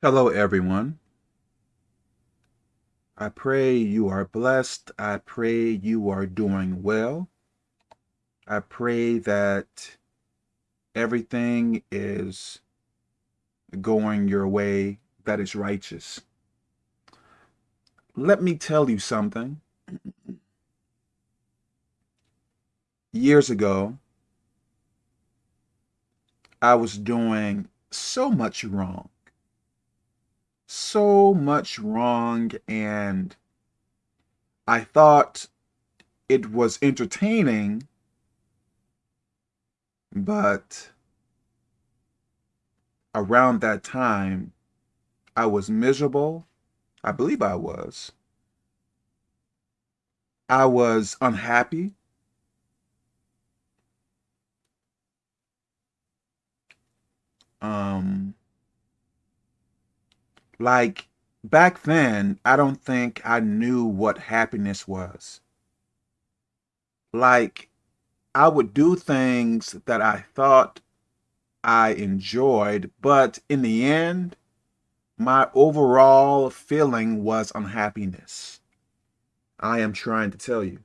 Hello, everyone. I pray you are blessed. I pray you are doing well. I pray that everything is going your way that is righteous. Let me tell you something. Years ago, I was doing so much wrong so much wrong and I thought it was entertaining, but around that time, I was miserable. I believe I was. I was unhappy. Um, like back then, I don't think I knew what happiness was. Like I would do things that I thought I enjoyed, but in the end, my overall feeling was unhappiness. I am trying to tell you.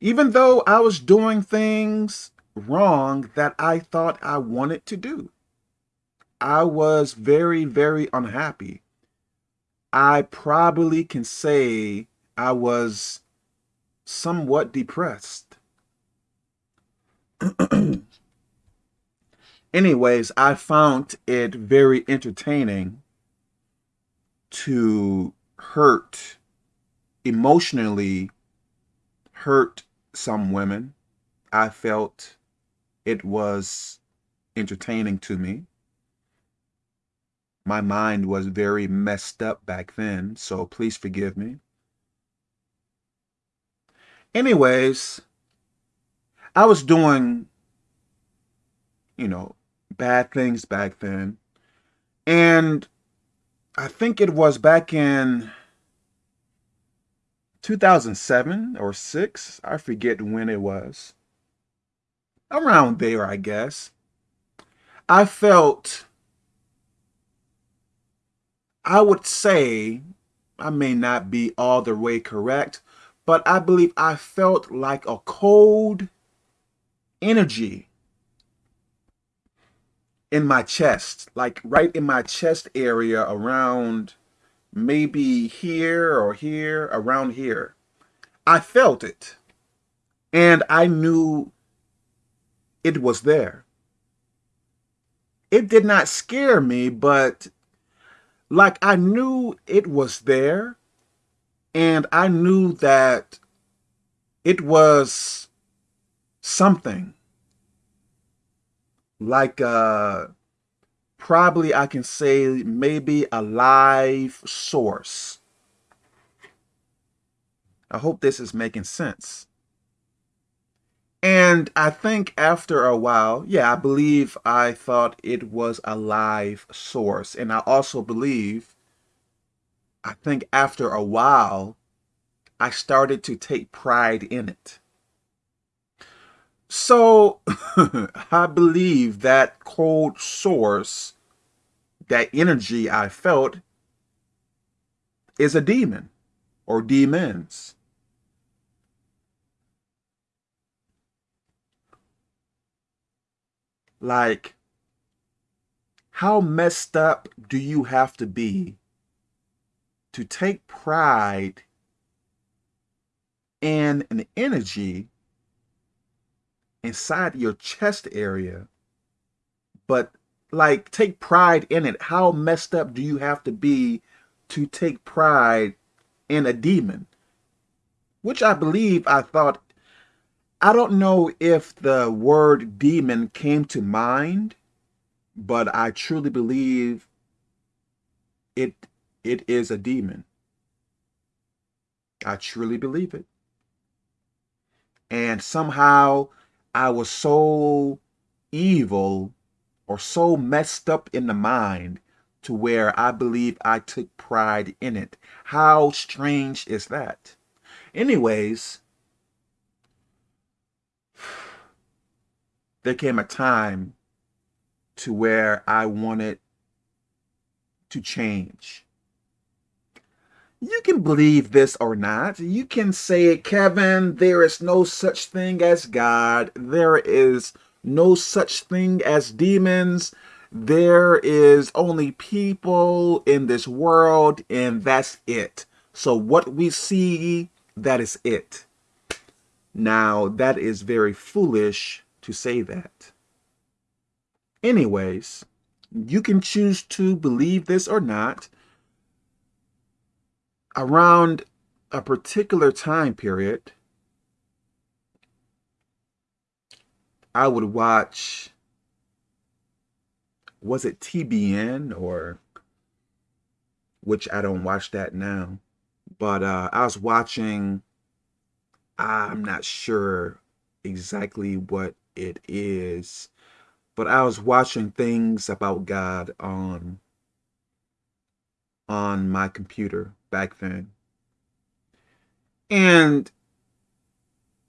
Even though I was doing things wrong that I thought I wanted to do. I was very, very unhappy. I probably can say I was somewhat depressed. Anyways, I found it very entertaining to hurt, emotionally hurt some women. I felt it was entertaining to me my mind was very messed up back then, so please forgive me. Anyways, I was doing, you know, bad things back then. And I think it was back in 2007 or 6. I forget when it was. Around there, I guess. I felt I would say, I may not be all the way correct, but I believe I felt like a cold energy in my chest, like right in my chest area around maybe here or here, around here. I felt it and I knew it was there. It did not scare me, but like I knew it was there and I knew that it was something like uh probably I can say maybe a live source. I hope this is making sense. And I think after a while, yeah, I believe I thought it was a live source. And I also believe, I think after a while, I started to take pride in it. So I believe that cold source, that energy I felt, is a demon or demons. Like, how messed up do you have to be to take pride in an energy inside your chest area, but like take pride in it? How messed up do you have to be to take pride in a demon? Which I believe I thought I don't know if the word demon came to mind, but I truly believe it it is a demon. I truly believe it. And somehow I was so evil or so messed up in the mind to where I believe I took pride in it. How strange is that? Anyways, there came a time to where I wanted to change. You can believe this or not. You can say, Kevin, there is no such thing as God. There is no such thing as demons. There is only people in this world, and that's it. So what we see, that is it. Now, that is very foolish to say that. Anyways, you can choose to believe this or not around a particular time period, I would watch, was it TBN or, which I don't watch that now, but uh, I was watching, I'm not sure exactly what it is, but I was watching things about God on on my computer back then. And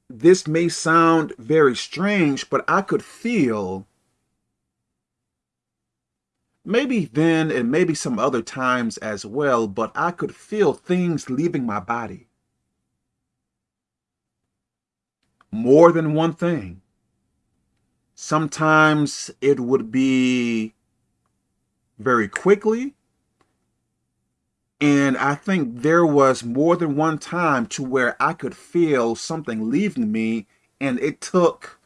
this may sound very strange, but I could feel maybe then and maybe some other times as well, but I could feel things leaving my body. More than one thing. Sometimes it would be very quickly. And I think there was more than one time to where I could feel something leaving me and it took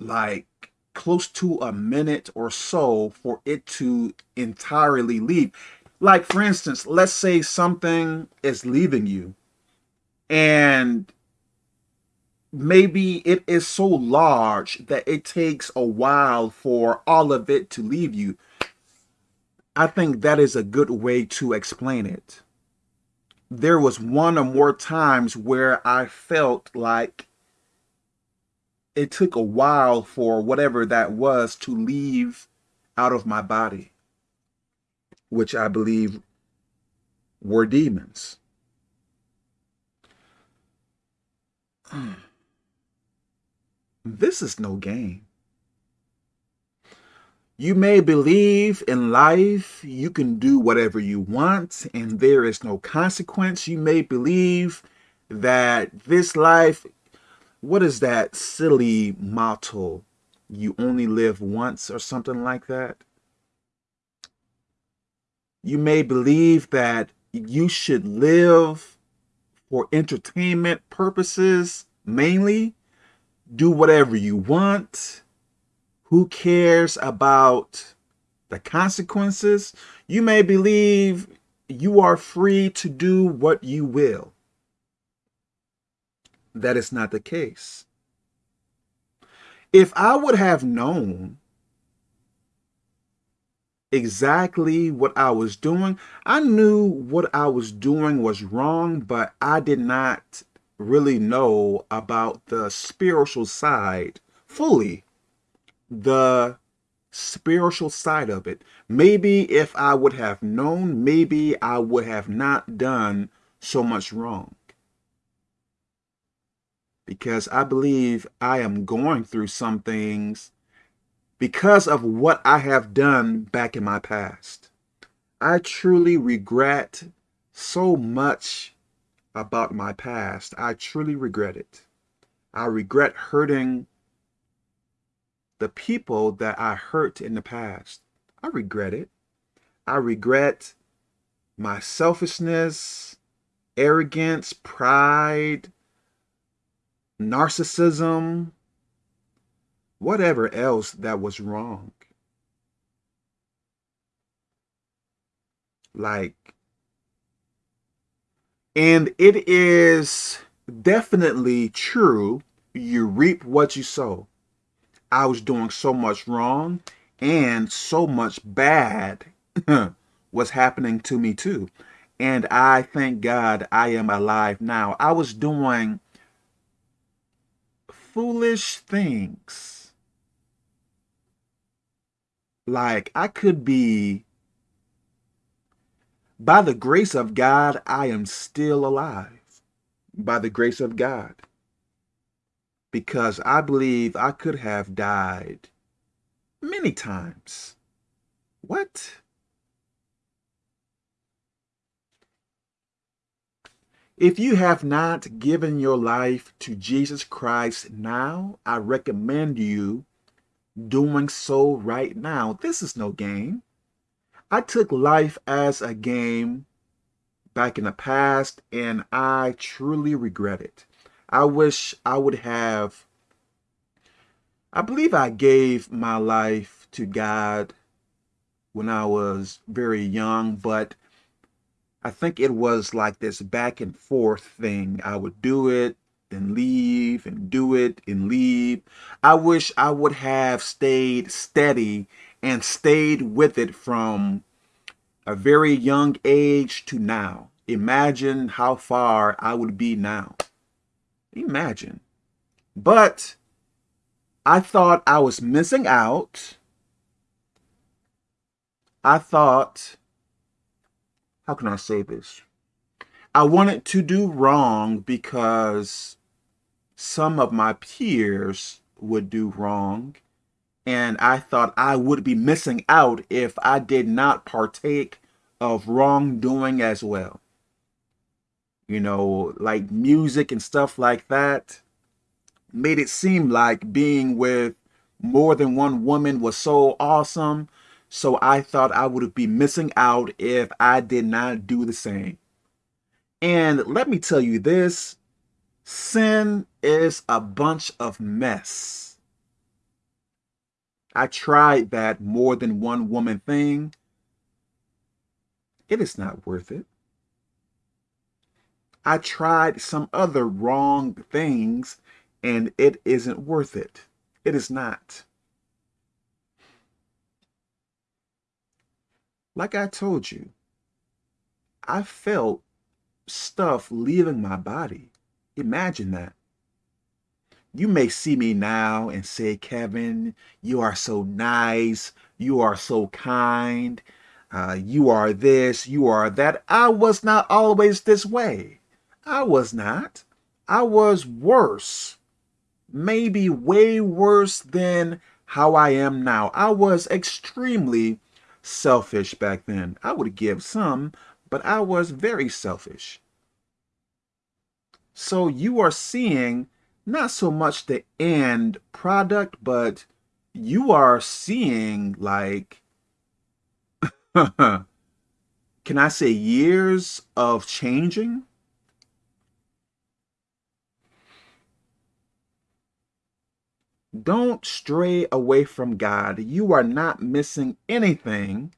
like close to a minute or so for it to entirely leave. Like for instance, let's say something is leaving you and maybe it is so large that it takes a while for all of it to leave you. I think that is a good way to explain it. There was one or more times where I felt like it took a while for whatever that was to leave out of my body, which I believe were demons. This is no game. You may believe in life you can do whatever you want and there is no consequence. You may believe that this life, what is that silly motto? You only live once or something like that. You may believe that you should live for entertainment purposes mainly. Do whatever you want who cares about the consequences? You may believe you are free to do what you will. That is not the case. If I would have known exactly what I was doing, I knew what I was doing was wrong, but I did not really know about the spiritual side fully the spiritual side of it. Maybe if I would have known, maybe I would have not done so much wrong. Because I believe I am going through some things because of what I have done back in my past. I truly regret so much about my past. I truly regret it. I regret hurting the people that I hurt in the past. I regret it. I regret my selfishness, arrogance, pride, narcissism, whatever else that was wrong. Like, and it is definitely true. You reap what you sow. I was doing so much wrong and so much bad was happening to me too. And I thank God I am alive now. I was doing foolish things. Like I could be, by the grace of God, I am still alive. By the grace of God. Because I believe I could have died many times. What? If you have not given your life to Jesus Christ now, I recommend you doing so right now. This is no game. I took life as a game back in the past and I truly regret it. I wish I would have, I believe I gave my life to God when I was very young, but I think it was like this back and forth thing. I would do it and leave and do it and leave. I wish I would have stayed steady and stayed with it from a very young age to now. Imagine how far I would be now. Imagine. But I thought I was missing out. I thought, how can I say this? I wanted to do wrong because some of my peers would do wrong. And I thought I would be missing out if I did not partake of wrongdoing as well. You know, like music and stuff like that made it seem like being with more than one woman was so awesome. So I thought I would be missing out if I did not do the same. And let me tell you this, sin is a bunch of mess. I tried that more than one woman thing. It is not worth it. I tried some other wrong things and it isn't worth it. It is not. Like I told you, I felt stuff leaving my body. Imagine that. You may see me now and say, Kevin, you are so nice. You are so kind. Uh, you are this, you are that. I was not always this way. I was not. I was worse. Maybe way worse than how I am now. I was extremely selfish back then. I would give some, but I was very selfish. So you are seeing not so much the end product, but you are seeing like, can I say years of changing? Don't stray away from God. You are not missing anything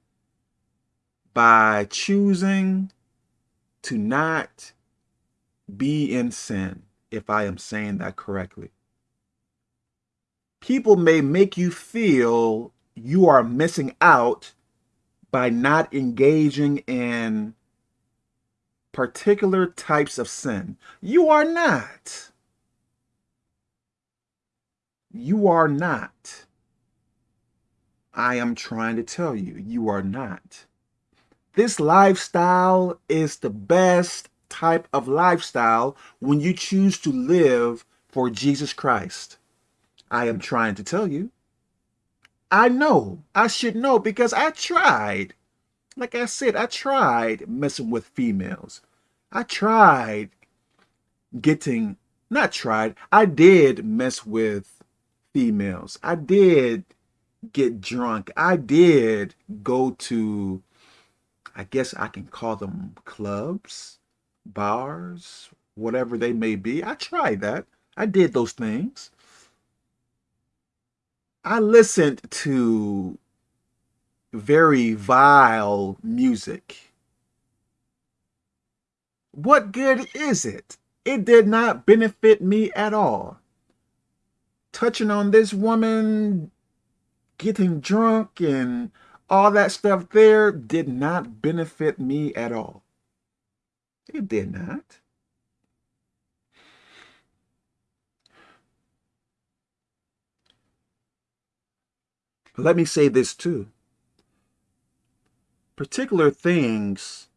by choosing to not be in sin, if I am saying that correctly. People may make you feel you are missing out by not engaging in particular types of sin. You are not. You are not. I am trying to tell you, you are not. This lifestyle is the best type of lifestyle when you choose to live for Jesus Christ. I am trying to tell you. I know. I should know because I tried. Like I said, I tried messing with females. I tried getting, not tried, I did mess with females. I did get drunk. I did go to, I guess I can call them clubs bars, whatever they may be. I tried that. I did those things. I listened to very vile music. What good is it? It did not benefit me at all. Touching on this woman, getting drunk and all that stuff there did not benefit me at all. It did not. Let me say this too. Particular things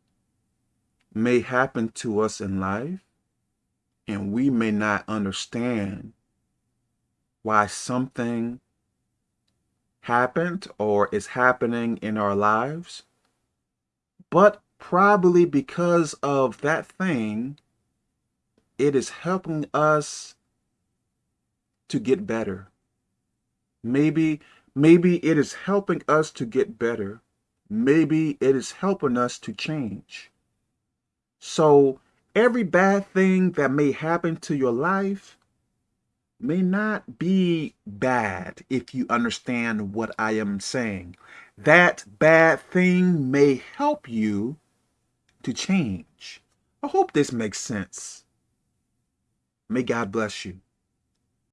may happen to us in life and we may not understand why something happened or is happening in our lives. But probably because of that thing, it is helping us to get better. Maybe, maybe it is helping us to get better. Maybe it is helping us to change. So every bad thing that may happen to your life may not be bad if you understand what I am saying. That bad thing may help you to change. I hope this makes sense. May God bless you.